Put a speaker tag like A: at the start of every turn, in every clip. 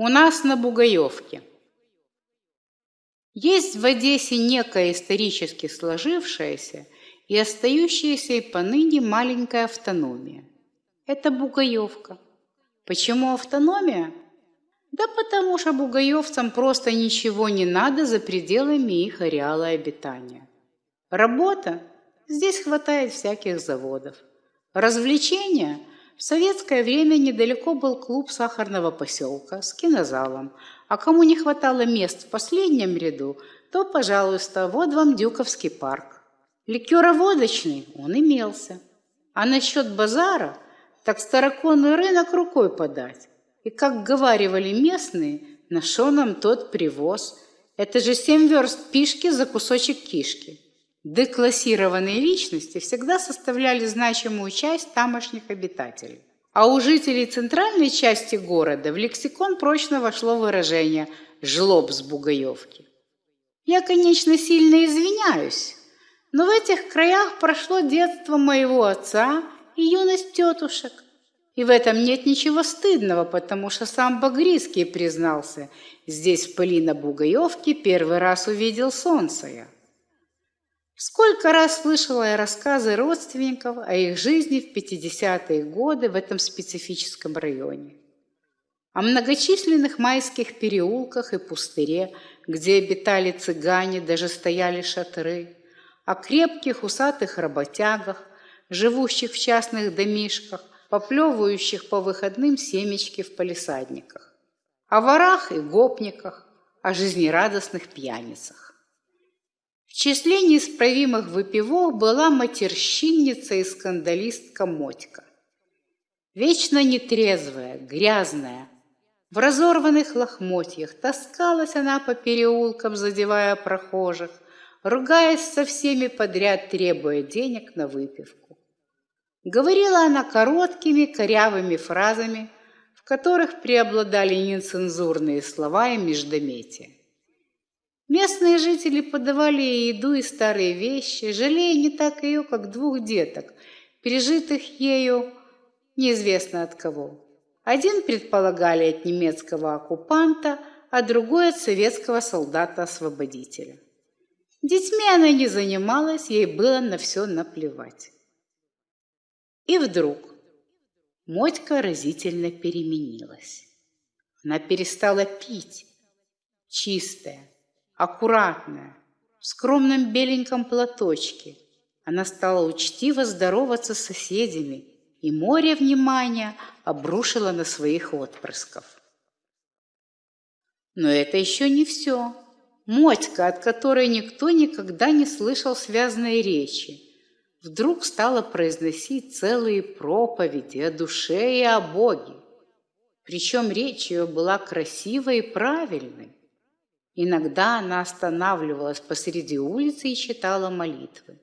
A: У нас на Бугаевке. Есть в Одессе некая исторически сложившаяся и остающаяся и поныне маленькая автономия. Это Бугаевка. Почему автономия? Да потому что бугаевцам просто ничего не надо за пределами их ареала обитания. Работа? Здесь хватает всяких заводов. Развлечения? В советское время недалеко был клуб сахарного поселка с кинозалом, а кому не хватало мест в последнем ряду, то, пожалуйста, вот вам Дюковский парк. Ликероводочный он имелся. А насчет базара, так староконный рынок рукой подать. И, как говаривали местные, на шо нам тот привоз? Это же семь верст пишки за кусочек кишки. Деклассированные личности всегда составляли значимую часть тамошних обитателей. А у жителей центральной части города в лексикон прочно вошло выражение «жлоб с Бугаевки». Я, конечно, сильно извиняюсь, но в этих краях прошло детство моего отца и юность тетушек. И в этом нет ничего стыдного, потому что сам Багрицкий признался, здесь в пыли на Бугаевке первый раз увидел солнце я. Сколько раз слышала я рассказы родственников о их жизни в 50-е годы в этом специфическом районе. О многочисленных майских переулках и пустыре, где обитали цыгане, даже стояли шатры, о крепких усатых работягах, живущих в частных домишках, поплевывающих по выходным семечки в палисадниках, о ворах и гопниках, о жизнерадостных пьяницах. Числе неисправимых выпивок была матерщинница и скандалистка Мотька. Вечно нетрезвая, грязная, в разорванных лохмотьях таскалась она по переулкам, задевая прохожих, ругаясь со всеми подряд, требуя денег на выпивку. Говорила она короткими, корявыми фразами, в которых преобладали нецензурные слова и междометия. Местные жители подавали ей еду и старые вещи, жалея не так ее, как двух деток, пережитых ею неизвестно от кого. Один предполагали от немецкого оккупанта, а другой от советского солдата-освободителя. Детьми она не занималась, ей было на все наплевать. И вдруг Мотька разительно переменилась. Она перестала пить, чистая, аккуратная, в скромном беленьком платочке. Она стала учтиво здороваться с соседями, и море внимания обрушило на своих отпрысков. Но это еще не все. Мотька, от которой никто никогда не слышал связанной речи, вдруг стала произносить целые проповеди о душе и о Боге. Причем речь ее была красивой и правильной. Иногда она останавливалась посреди улицы и читала молитвы.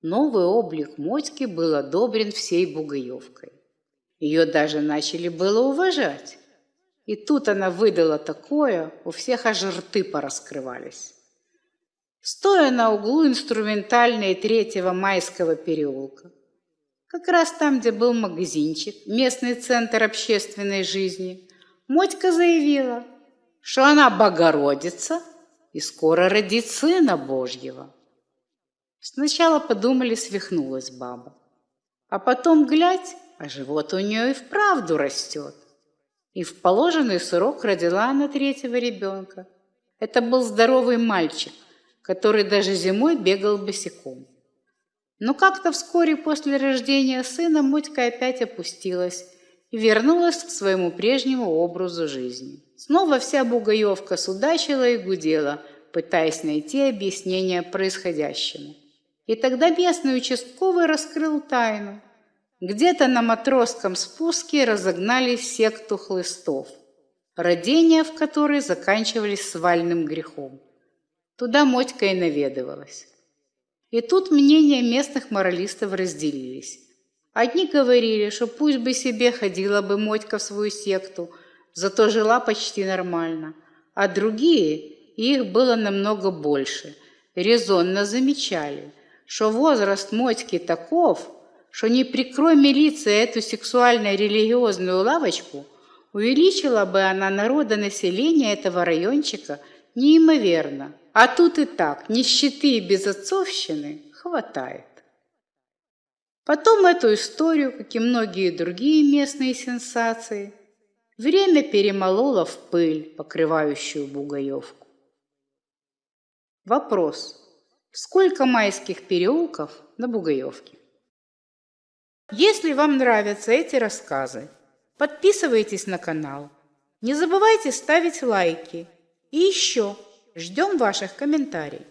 A: Новый облик Мотьки был одобрен всей Бугаевкой. Ее даже начали было уважать. И тут она выдала такое, у всех аж рты пораскрывались. Стоя на углу инструментальной третьего майского переулка, как раз там, где был магазинчик, местный центр общественной жизни, Мотька заявила – что она Богородица и скоро родит Сына Божьего. Сначала подумали, свихнулась баба. А потом, глядь, а живот у нее и вправду растет. И в положенный срок родила она третьего ребенка. Это был здоровый мальчик, который даже зимой бегал босиком. Но как-то вскоре после рождения сына Мотька опять опустилась вернулась к своему прежнему образу жизни. Снова вся бугаевка судачила и гудела, пытаясь найти объяснение происходящему. И тогда местный участковый раскрыл тайну. Где-то на матросском спуске разогнались секту хлыстов, родения в которой заканчивались свальным грехом. Туда Мотька и наведывалась. И тут мнения местных моралистов разделились. Одни говорили, что пусть бы себе ходила бы Мотька в свою секту – зато жила почти нормально, а другие, их было намного больше, резонно замечали, что возраст Мотьки таков, что не прикрой милиция эту сексуально-религиозную лавочку, увеличила бы она народонаселение этого райончика неимоверно. А тут и так нищеты и безотцовщины хватает. Потом эту историю, как и многие другие местные сенсации, время перемололо в пыль, покрывающую Бугаевку. Вопрос. Сколько майских переулков на Бугаевке? Если вам нравятся эти рассказы, подписывайтесь на канал. Не забывайте ставить лайки. И еще ждем ваших комментариев.